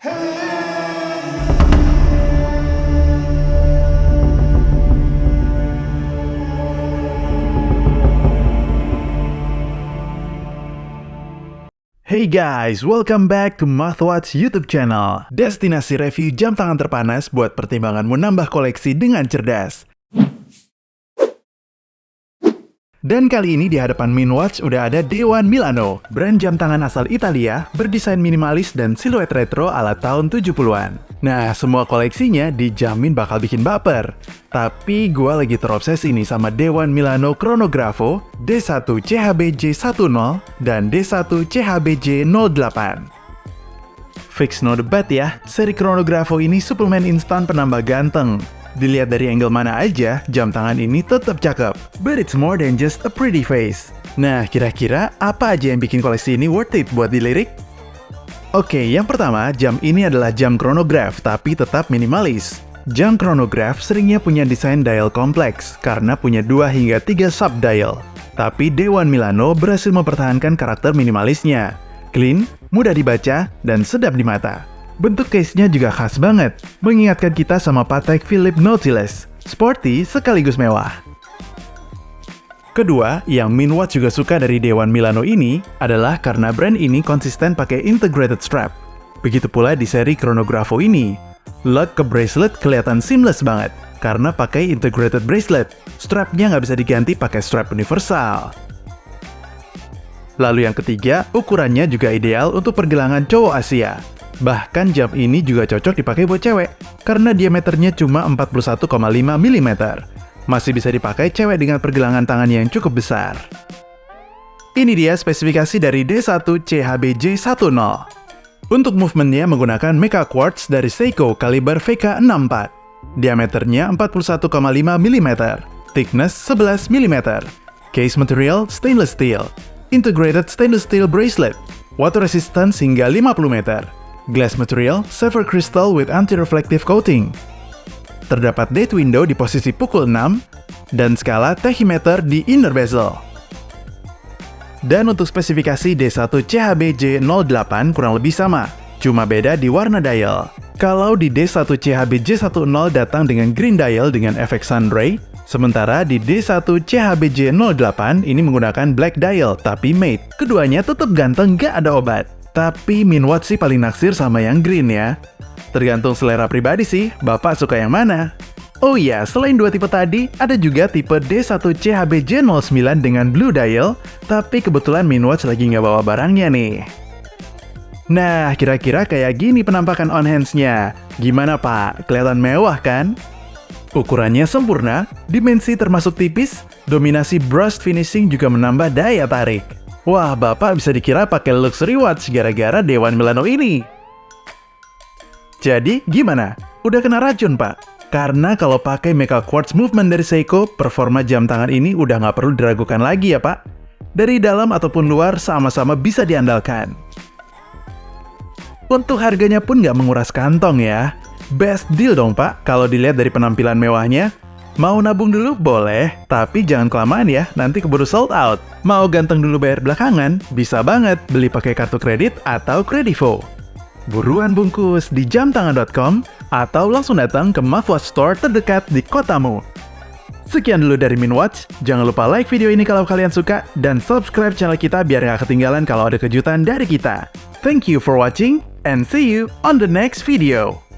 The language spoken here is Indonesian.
Hey guys, welcome back to Mathwatch YouTube channel. Destinasi review jam tangan terpanas buat pertimbanganmu nambah koleksi dengan cerdas. Dan kali ini di hadapan Minwatch udah ada Dewan Milano, brand jam tangan asal Italia, berdesain minimalis dan siluet retro ala tahun 70-an. Nah, semua koleksinya dijamin bakal bikin baper. Tapi gue lagi terobsesi nih sama Dewan Milano Chronographo D1 CHBJ10 dan D1 CHBJ08. Fix no debat ya, seri Chronographo ini suplemen instan penambah ganteng. Dilihat dari angle mana aja, jam tangan ini tetap cakep. But it's more than just a pretty face. Nah, kira-kira apa aja yang bikin koleksi ini worth it buat dilirik? Oke, yang pertama, jam ini adalah jam chronograph tapi tetap minimalis. Jam chronograph seringnya punya desain dial kompleks karena punya 2 hingga 3 sub dial. Tapi Dewan Milano berhasil mempertahankan karakter minimalisnya. Clean, mudah dibaca, dan sedap di mata. Bentuk case-nya juga khas banget, mengingatkan kita sama Patek Philippe Nautilus, sporty sekaligus mewah. Kedua, yang Minwatch juga suka dari Dewan Milano ini adalah karena brand ini konsisten pakai integrated strap. Begitu pula di seri Chronographo ini. Lock ke bracelet kelihatan seamless banget, karena pakai integrated bracelet. Strapnya nggak bisa diganti pakai strap universal. Lalu yang ketiga, ukurannya juga ideal untuk pergelangan cowok Asia. Bahkan jam ini juga cocok dipakai buat cewek, karena diameternya cuma 41,5 mm. Masih bisa dipakai cewek dengan pergelangan tangan yang cukup besar. Ini dia spesifikasi dari D1 CHBJ10. Untuk movementnya menggunakan Mecha Quartz dari Seiko kaliber VK64. Diameternya 41,5 mm, thickness 11 mm. Case material stainless steel, integrated stainless steel bracelet, water resistance hingga 50 meter, glass material, silver crystal with anti-reflective coating. Terdapat date window di posisi pukul 6, dan skala tachymeter di inner bezel. Dan untuk spesifikasi D1 CHBJ08 kurang lebih sama, cuma beda di warna dial. Kalau di D1 CHBJ10 datang dengan green dial dengan efek sunray, sementara di D1 CHBJ08 ini menggunakan black dial tapi matte. Keduanya tetap ganteng gak ada obat. Tapi Minwatch sih paling naksir sama yang green ya. Tergantung selera pribadi sih, Bapak suka yang mana? Oh iya, selain dua tipe tadi, ada juga tipe D1 CHBJ09 dengan blue dial, tapi kebetulan Minwatch lagi nggak bawa barangnya nih. Nah, kira-kira kayak gini penampakan on hands-nya. Gimana pak? Kelihatan mewah kan? Ukurannya sempurna, dimensi termasuk tipis, dominasi brushed finishing juga menambah daya tarik. Wah, Bapak bisa dikira pakai luxury watch gara-gara Dewan Milano ini. Jadi, gimana? Udah kena racun, Pak? Karena kalau pakai Mecha Quartz Movement dari Seiko, performa jam tangan ini udah nggak perlu diragukan lagi ya, Pak. Dari dalam ataupun luar, sama-sama bisa diandalkan. Untuk harganya pun nggak menguras kantong ya. Best deal dong, Pak, kalau dilihat dari penampilan mewahnya. Mau nabung dulu? Boleh, tapi jangan kelamaan ya, nanti keburu sold out. Mau ganteng dulu bayar belakangan? Bisa banget, beli pakai kartu kredit atau kredivo. Buruan bungkus di jamtangan.com atau langsung datang ke Mafwatch Store terdekat di kotamu. Sekian dulu dari Minwatch, jangan lupa like video ini kalau kalian suka, dan subscribe channel kita biar nggak ketinggalan kalau ada kejutan dari kita. Thank you for watching, and see you on the next video.